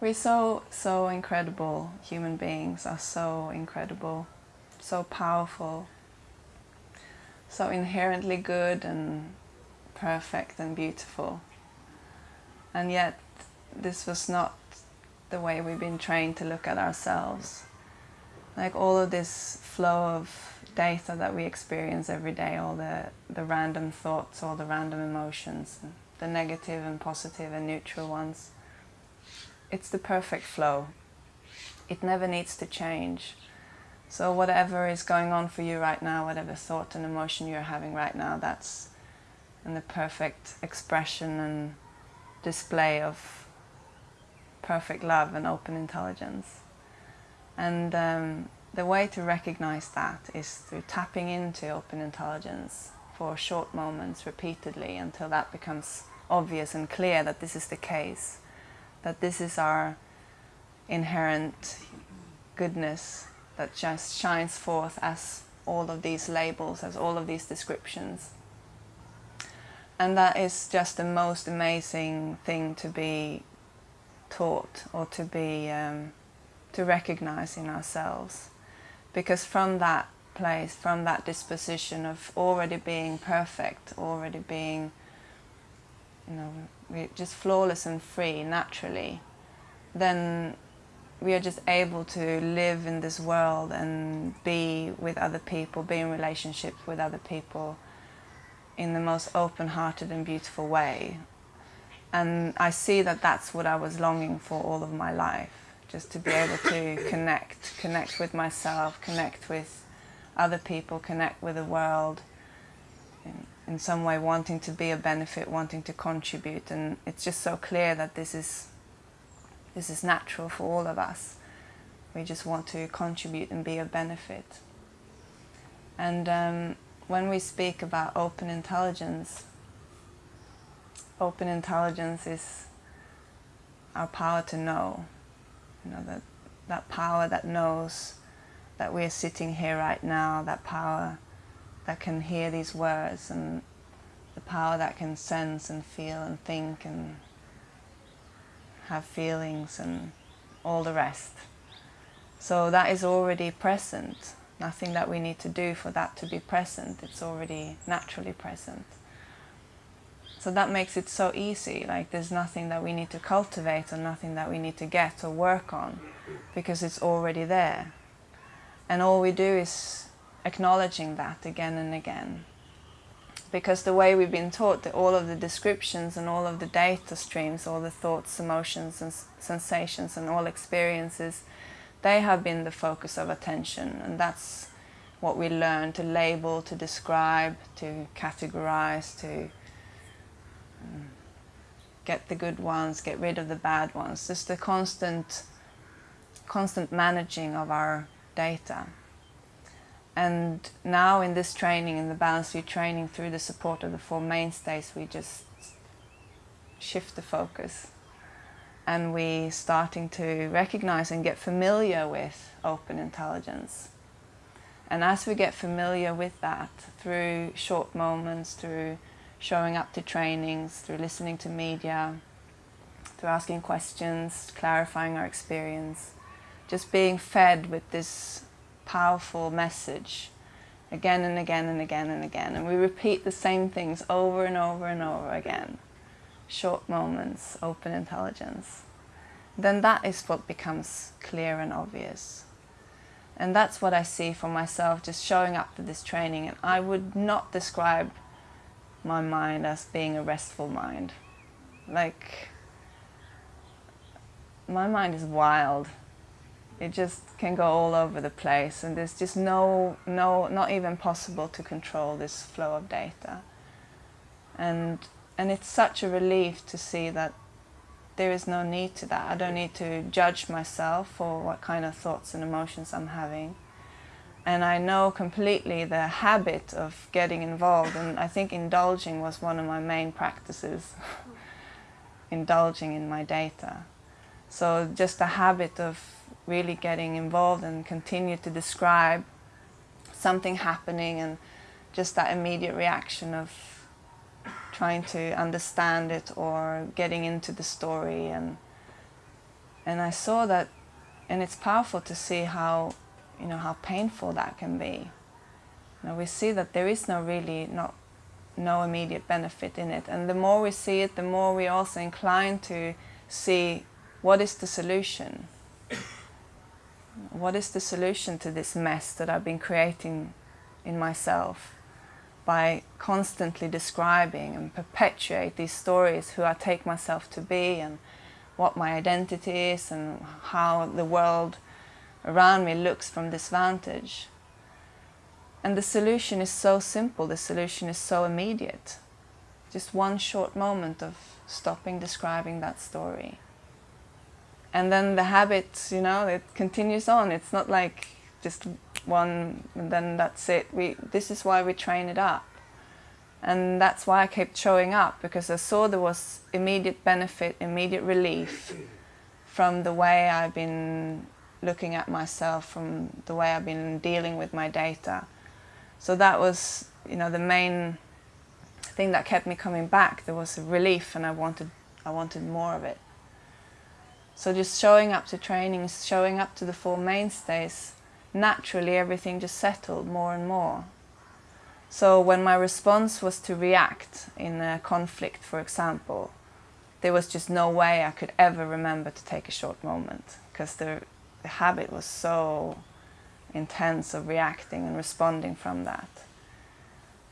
We're so, so incredible. Human beings are so incredible, so powerful, so inherently good and perfect and beautiful. And yet, this was not the way we've been trained to look at ourselves. Like all of this flow of data that we experience every day, all the, the random thoughts, all the random emotions, the negative and positive and neutral ones. It's the perfect flow. It never needs to change. So whatever is going on for you right now, whatever thought and emotion you're having right now, that's in the perfect expression and display of perfect love and open intelligence. And um, the way to recognize that is through tapping into open intelligence for short moments repeatedly until that becomes obvious and clear that this is the case, that this is our inherent goodness that just shines forth as all of these labels, as all of these descriptions. And that is just the most amazing thing to be taught or to be um, to recognize in ourselves because from that place from that disposition of already being perfect already being you know just flawless and free naturally then we are just able to live in this world and be with other people be in relationships with other people in the most open-hearted and beautiful way. And I see that that's what I was longing for all of my life, just to be able to connect, connect with myself, connect with other people, connect with the world, in, some way wanting to be a benefit, wanting to contribute. And it's just so clear that this is, this is natural for all of us. We just want to contribute and be a benefit. And um, when we speak about open intelligence, open intelligence is our power to know. You know, that, that power that knows that we're sitting here right now, that power that can hear these words and the power that can sense and feel and think and have feelings and all the rest. So that is already present. Nothing that we need to do for that to be present. It's already naturally present. So that makes it so easy, like there's nothing that we need to cultivate or nothing that we need to get or work on because it's already there. And all we do is acknowledging that again and again. Because the way we've been taught that all of the descriptions and all of the data streams, all the thoughts, emotions and sensations and all experiences, they have been the focus of attention and that's what we learn to label, to describe, to categorize, to um, get the good ones, get rid of the bad ones. Just the constant, constant managing of our data. And now in this training, in the Balanced View training, through the support of the Four Mainstays, we just shift the focus. And we're starting to recognize and get familiar with open intelligence. And as we get familiar with that, through short moments, through showing up to trainings, through listening to media, through asking questions, clarifying our experience, just being fed with this powerful message again and again and again and again. And we repeat the same things over and over and over again. Short moments, open intelligence. Then that is what becomes clear and obvious. And that's what I see for myself just showing up to this training. And I would not describe my mind as being a restful mind. Like, my mind is wild. It just can go all over the place and there's just no, no, not even possible to control this flow of data. And, and it's such a relief to see that there is no need to that. I don't need to judge myself for what kind of thoughts and emotions I'm having and I know completely the habit of getting involved and I think indulging was one of my main practices, indulging in my data. So just the habit of really getting involved and continue to describe something happening and just that immediate reaction of trying to understand it or getting into the story and and I saw that, and it's powerful to see how, you know, how painful that can be. You we see that there is no really not no immediate benefit in it, and the more we see it, the more we also inclined to see what is the solution. What is the solution to this mess that I've been creating in myself by constantly describing and perpetuate these stories who I take myself to be and what my identity is and how the world around me looks from this vantage. And the solution is so simple, the solution is so immediate. Just one short moment of stopping describing that story. And then the habit, you know, it continues on. It's not like just one and then that's it. We, this is why we train it up. And that's why I kept showing up, because I saw there was immediate benefit, immediate relief from the way I've been looking at myself, from the way I've been dealing with my data. So that was, you know, the main thing that kept me coming back. There was a relief and I wanted, I wanted more of it. So just showing up to trainings, showing up to the four mainstays, naturally everything just settled more and more. So when my response was to react in a conflict, for example, there was just no way I could ever remember to take a short moment because the, the habit was so intense of reacting and responding from that.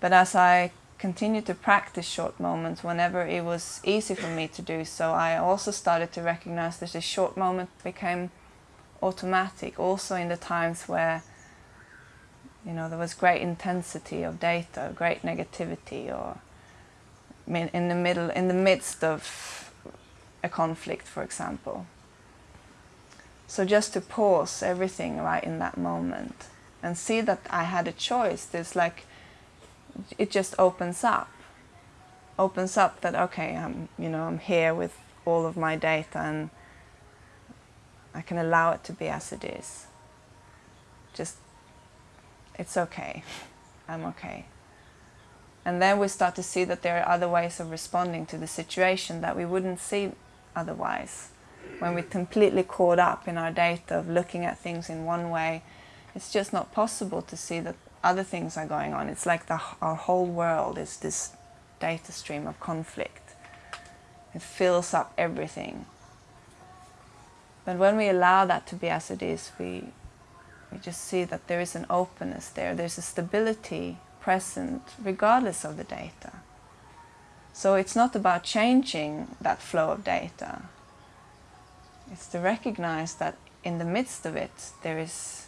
But as I continued to practice short moments whenever it was easy for me to do so, I also started to recognize that this short moment became automatic also in the times where you know, there was great intensity of data, great negativity, or in the middle, in the midst of a conflict, for example. So just to pause everything right in that moment and see that I had a choice. There's like, it just opens up, opens up that okay, I'm, you know, I'm here with all of my data and I can allow it to be as it is. Just it's okay, I'm okay. And then we start to see that there are other ways of responding to the situation that we wouldn't see otherwise. When we're completely caught up in our data of looking at things in one way, it's just not possible to see that other things are going on. It's like the, our whole world is this data stream of conflict. It fills up everything. But when we allow that to be as it is, we, we just see that there is an openness there. There's a stability present regardless of the data. So it's not about changing that flow of data. It's to recognize that in the midst of it there is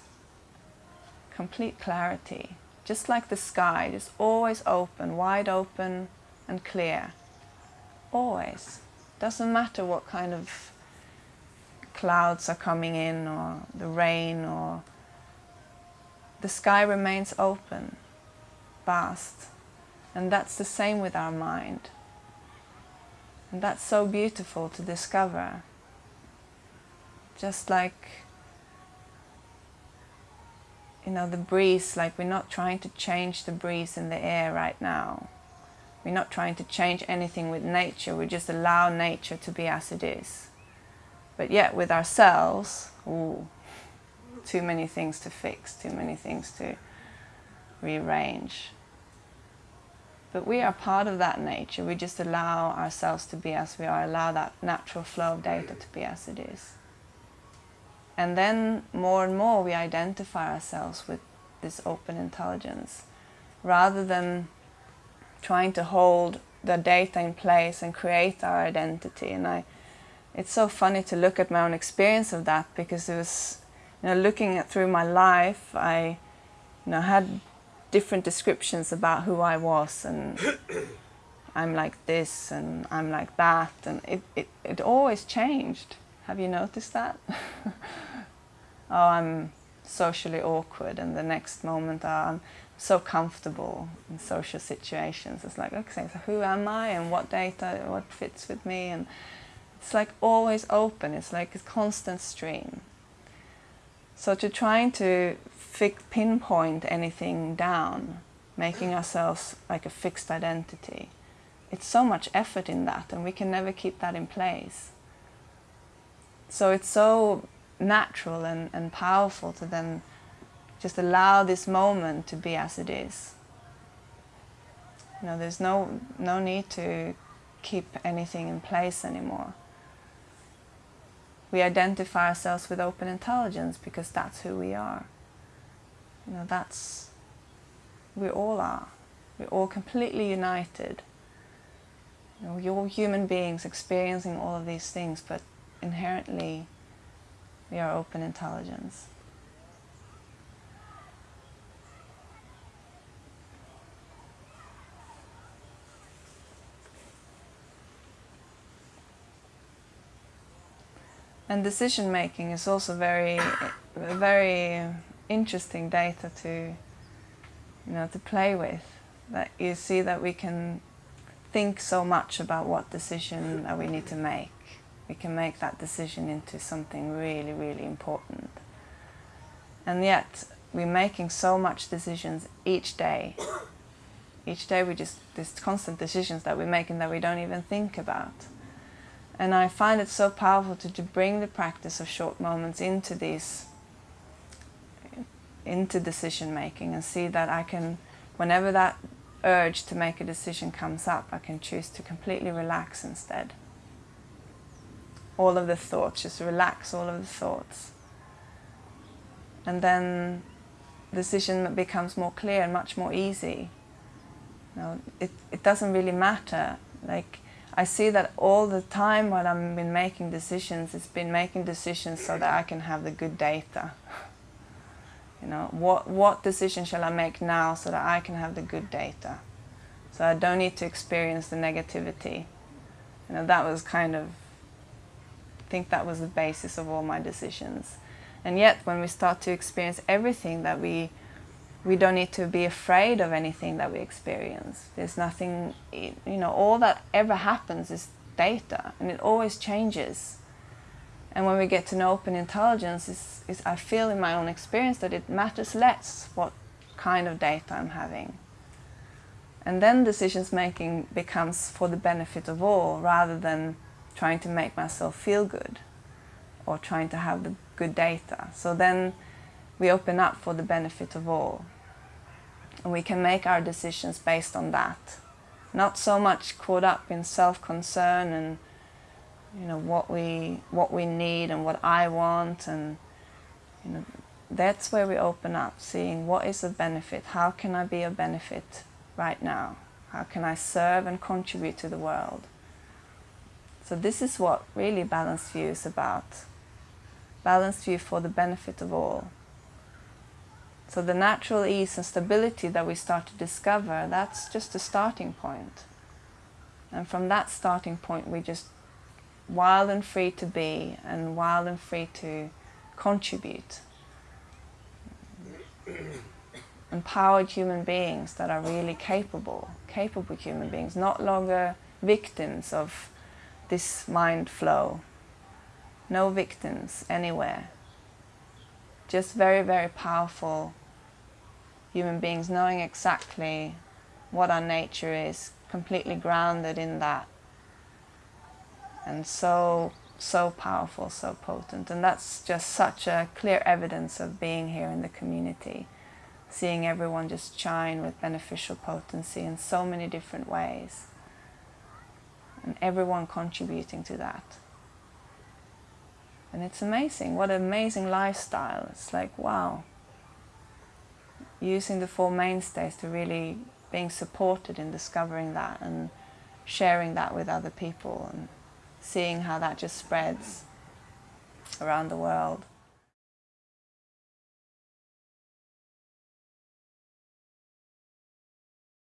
complete clarity. Just like the sky, just always open, wide open and clear. Always. Doesn't matter what kind of clouds are coming in or the rain or the sky remains open, vast. And that's the same with our mind. And that's so beautiful to discover. Just like, you know, the breeze, like we're not trying to change the breeze in the air right now. We're not trying to change anything with nature, we just allow nature to be as it is. But yet with ourselves, ooh, too many things to fix, too many things to rearrange. But we are part of that nature. We just allow ourselves to be as we are, allow that natural flow of data to be as it is. And then more and more we identify ourselves with this open intelligence rather than trying to hold the data in place and create our identity. And I, it's so funny to look at my own experience of that because it was you know, looking at through my life, I you know, had different descriptions about who I was and I'm like this and I'm like that and it, it, it always changed. Have you noticed that? oh, I'm socially awkward and the next moment oh, I'm so comfortable in social situations. It's like, okay, so who am I and what data, what fits with me? And it's like always open. It's like a constant stream. So to trying to pinpoint anything down, making ourselves like a fixed identity, it's so much effort in that and we can never keep that in place. So it's so natural and, and powerful to then just allow this moment to be as it is. You know, there's no, no need to keep anything in place anymore. We identify ourselves with open intelligence because that's who we are. You know, that's, we all are. We're all completely united. You know, you're all human beings experiencing all of these things, but inherently we are open intelligence. And decision making is also very, very interesting data to, you know, to play with. That you see that we can think so much about what decision that we need to make. We can make that decision into something really, really important. And yet, we're making so much decisions each day. Each day we just, there's constant decisions that we're making that we don't even think about. And I find it so powerful to, to bring the practice of short moments into these, into decision making and see that I can, whenever that urge to make a decision comes up, I can choose to completely relax instead. All of the thoughts, just relax all of the thoughts. And then the decision becomes more clear and much more easy. You know, it, it doesn't really matter. Like I see that all the time while I've been making decisions, it's been making decisions so that I can have the good data. You know, what, what decision shall I make now so that I can have the good data? So I don't need to experience the negativity. You know, that was kind of, think that was the basis of all my decisions. And yet, when we start to experience everything that we we don't need to be afraid of anything that we experience. There's nothing, you know, all that ever happens is data and it always changes. And when we get to know open intelligence, is, is I feel in my own experience that it matters less what kind of data I'm having. And then decisions making becomes for the benefit of all rather than trying to make myself feel good or trying to have the good data. So then we open up for the benefit of all and we can make our decisions based on that. Not so much caught up in self-concern and you know what we what we need and what I want and you know that's where we open up, seeing what is the benefit, how can I be a benefit right now, how can I serve and contribute to the world. So this is what really balanced view is about. Balanced view for the benefit of all. So the natural ease and stability that we start to discover, that's just a starting point. And from that starting point, we just wild and free to be and wild and free to contribute. Empowered human beings that are really capable, capable human beings, not longer victims of this mind flow. No victims anywhere just very, very powerful human beings knowing exactly what our nature is, completely grounded in that. And so, so powerful, so potent. And that's just such a clear evidence of being here in the community. Seeing everyone just shine with beneficial potency in so many different ways. And everyone contributing to that. And it's amazing, what an amazing lifestyle. It's like, wow. Using the Four Mainstays to really being supported in discovering that and sharing that with other people and seeing how that just spreads around the world.